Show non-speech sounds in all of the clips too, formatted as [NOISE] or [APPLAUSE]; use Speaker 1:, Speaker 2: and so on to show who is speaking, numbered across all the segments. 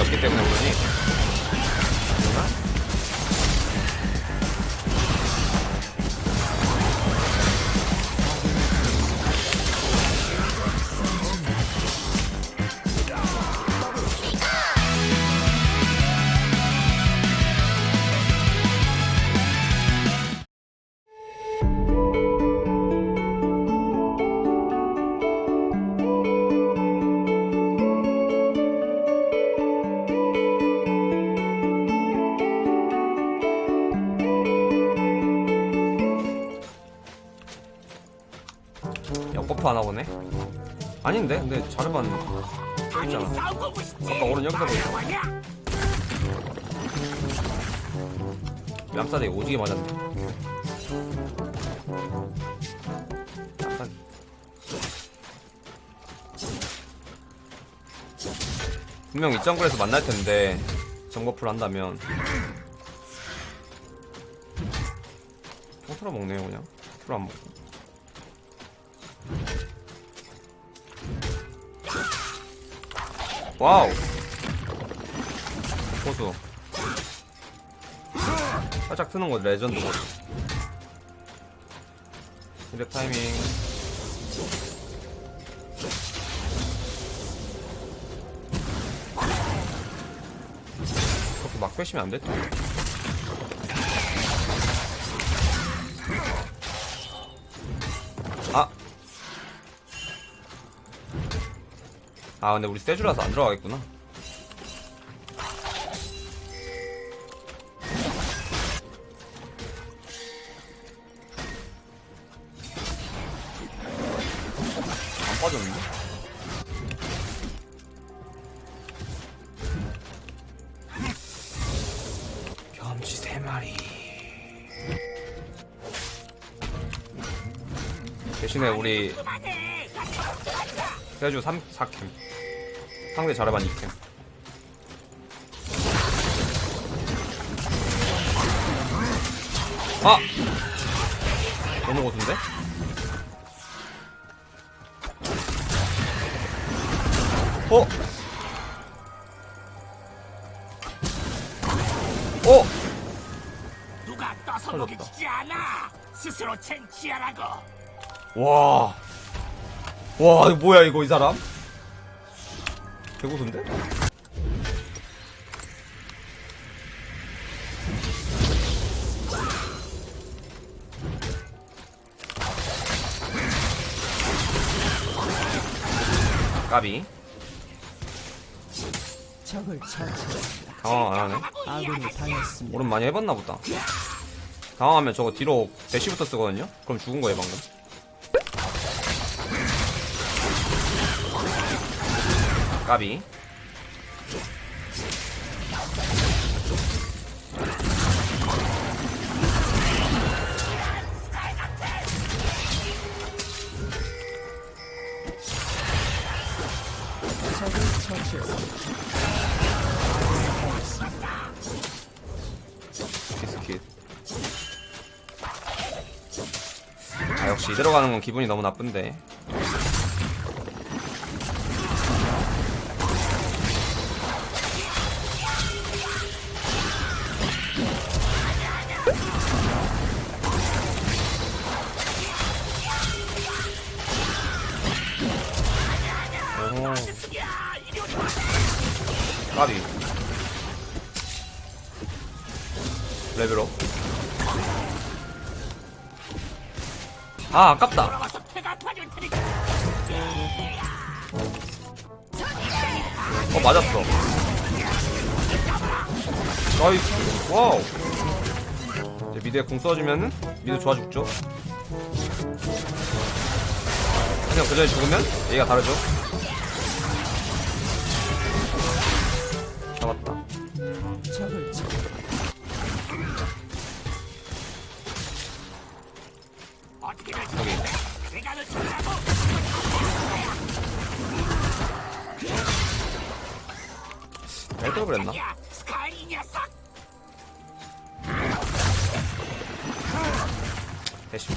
Speaker 1: 없기 때문에 그러니 아닌데? 근데 자르반 있잖아. 아까 오른 여기서 보이잖아 뺨싸대기 오지게 맞았네. 약간 분명 이 정글에서 만날 텐데 정버프를 한다면 통틀어 먹네요 그냥. 풀 안 먹고 와우. 고수 살짝 트는 거 레전드 고수 힐 타이밍. 그렇게 막 빼시면 안 됐죠 아 근데 우리 세주라서 안 들어가겠구나. 안 빠졌는데? 겸치 세 마리. 대신에 우리 세주 3, 4캠 상대 자르반 2캠 아! 너무 고수인데? 어? 어?
Speaker 2: 누가 떠서. 먹이지 않아. 스스로 쟁취하라고.
Speaker 1: 와. 와, 이거 뭐야, 이거, 이 사람? 개고수인데? 까비.
Speaker 3: 적을 처치했습니다.
Speaker 1: 당황 안 하네.
Speaker 3: 아군이 당했습니다.
Speaker 1: 오른 많이 해봤나 보다. 당황하면 저거 뒤로 대시부터 쓰거든요? 그럼 죽은 거예요, 방금. 비스킷. 아, 역시 이대로 가는 건 기분이 너무 나쁜데. 까비. level up. 아, 아깝다. 어, 맞았어. nice. wow. 이제 mid에 궁 써주면은 mid 좋아 죽죠. 그냥 그 전에 죽으면 얘가 다르죠. 여기. 그랬나?
Speaker 2: 야, 스카이 이 녀석.
Speaker 1: 대신.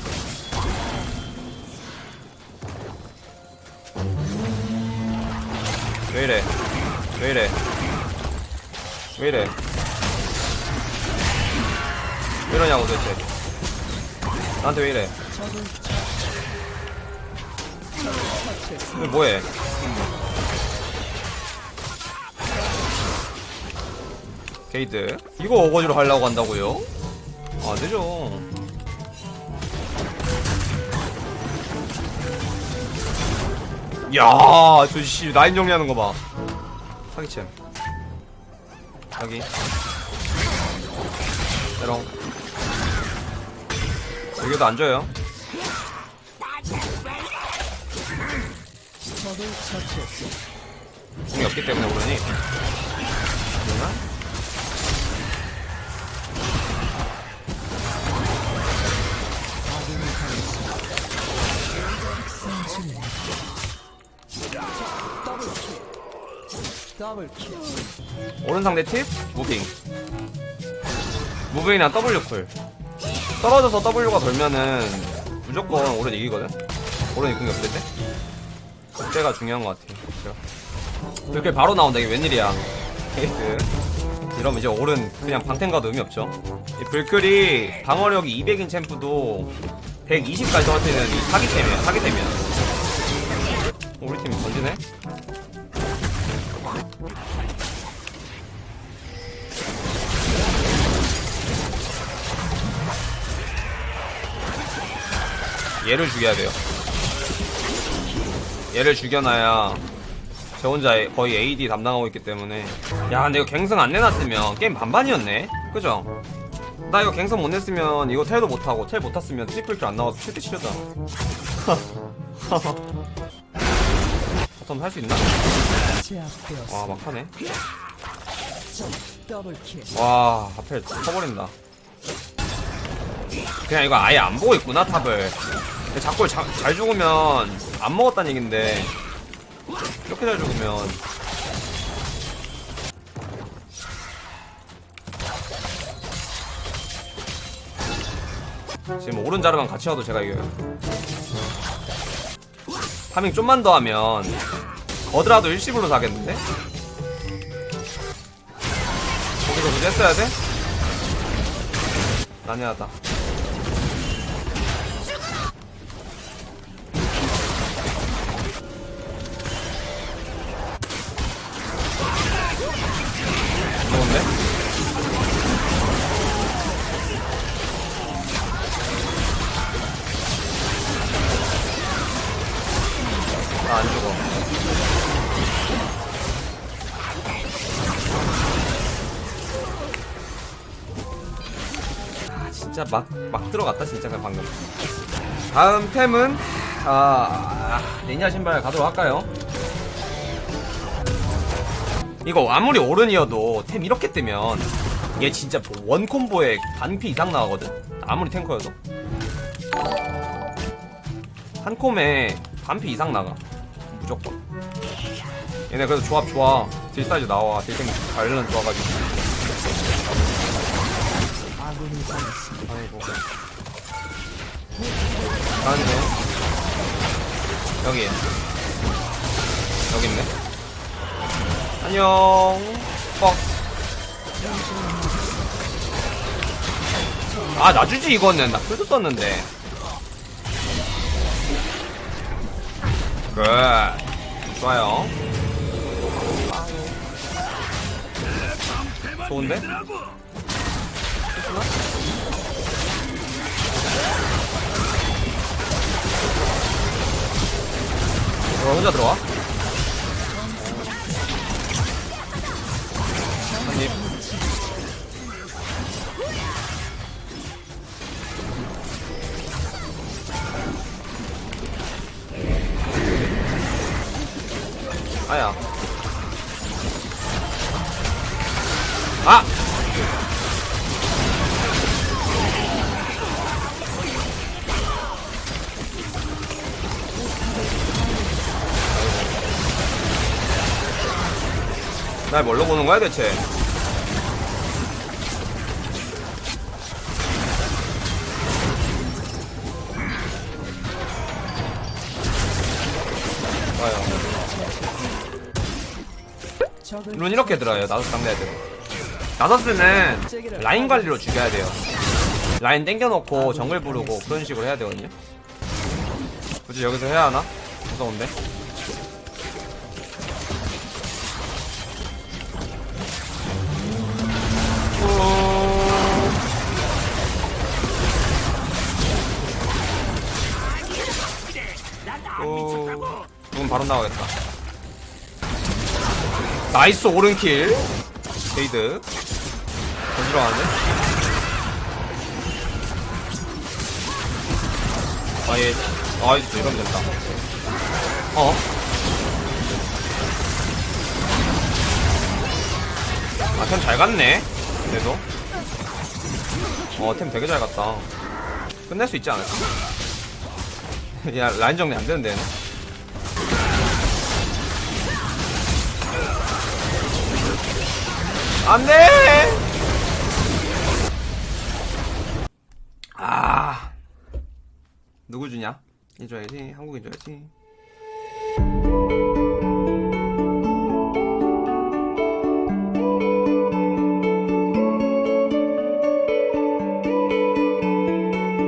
Speaker 1: 왜 이래? 왜 이래? 왜 이래? 왜 이러냐고 도대체. 나한테 왜 이래? 왜 뭐해? 게이드. 이거 어거지로 하려고 한다고요? 아, 되죠. 야, 저 씨, 라인 정리하는 거 봐. 사기챔. 여기. 에롱. 여기도 안 줘요.
Speaker 3: 적을 처치했습니다.
Speaker 1: 공이 없기 때문에 오르니. 그러나? 오른 상대 팁 moving moving이랑 W cool 떨어져서 W가 돌면은 무조건 오른 이기거든 오른이 궁이 없을 때 그때가 중요한 것 같아 그렇죠. 이렇게 바로 나온다 이게 웬일이야. 게이트 이러면 이제 오른 그냥 방템 가도 의미 없죠. 이 블클이 방어력이 200인 champ도 120까지 떨어뜨리는 이 사기템이야 사기템이야. 우리 팀 던지네? 얘를 죽여야 돼요. 얘를 죽여놔야 저 혼자 거의 AD 담당하고 있기 때문에 야 근데 이거 갱승 안 내놨으면 게임 반반이었네 그죠? 나 이거 갱승 못 냈으면 이거 텔도 못하고 텔 못 탔으면 triple kill 안 나와서 7대 7이다 [LAUGHS] bottom 할수 있나? 와 막하네. 와 앞에 터버린다 그냥 이거 아예 안 보고 있구나 탑을 자꾸 자, 잘 죽으면 안 먹었다는 얘긴데 이렇게 잘 죽으면 지금 오른 자르만 같이 와도 제가 이겨요 파밍 좀만 더 하면 거드라도 일시불로 사겠는데? 거기서 굳이 했어야 돼? 난해하다. 진짜 막, 막 들어갔다, 진짜, 그냥 방금. 다음 템은, 아, 아이오니아 신발 가도록 할까요? 이거 아무리 오른이어도 템 이렇게 뜨면 얘 진짜 one combo에 반피 이상 나가거든? 아무리 탱커여도. 한 콤에 반피 이상 나가. 무조건. 얘네 그래도 조합 좋아. deal size 나와. 딜템 관련 좋아가지고.
Speaker 3: 아군이 당했습니다.
Speaker 1: 아이고. 가는데. 여기. 여기 있네. 안녕. 뻑. 아, 놔주지, 이거는. 나 풀도 썼는데. 굿. 좋아요. 좋은데? 어, 혼자 들어와? 날 뭘로 보는 거야 대체?
Speaker 3: 적을
Speaker 1: 룬 이렇게 들어요. 나도 상대 애들. 나서스는 라인 관리로 죽여야 돼요. 라인 땡겨놓고 정글 부르고 그런 식으로 해야 되거든요. 굳이 여기서 해야 하나? 무서운데? 바로 나가겠다. 나이스 오른킬. 게이드. 더 들어가는데? 아예 nice 이러면 된다. 어? 아템 잘 갔네. 그래도. 어템 되게 잘 갔다. 끝낼 수 있지 않을까? [LAUGHS] 야 라인 정리 안 되는데 얘는. 안돼. 아 누구 주냐? 이 줘야지 한국인 줘야지.